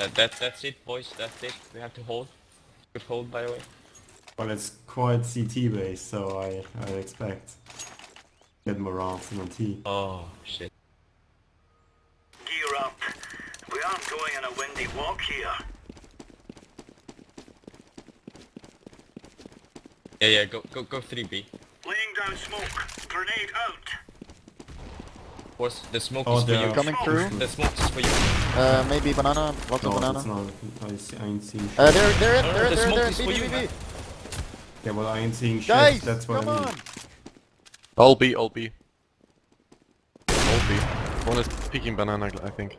That, that, that's it, boys. That's it. We have to hold. Good hold, by the way. Well, it's quite CT based, so I I expect get more rounds than on T. Oh, shit. Gear up. We aren't going on a windy walk here. Yeah, yeah, go, go, go 3B. Laying down smoke. Grenade out. Force, the smoke Oh, is for you. Coming through. The smoke is for you. Uh, maybe banana. Lots of banana. it's not. I, see, I ain't seeing shit. Uh, they're they're in. No, They're in. the They're in. smoke They're in. is B, for B, you, B, B. man. yeah, well, I ain't seeing shit. Guys, That's what come I mean. on. All B, all B. All B. One is peeking banana, I think.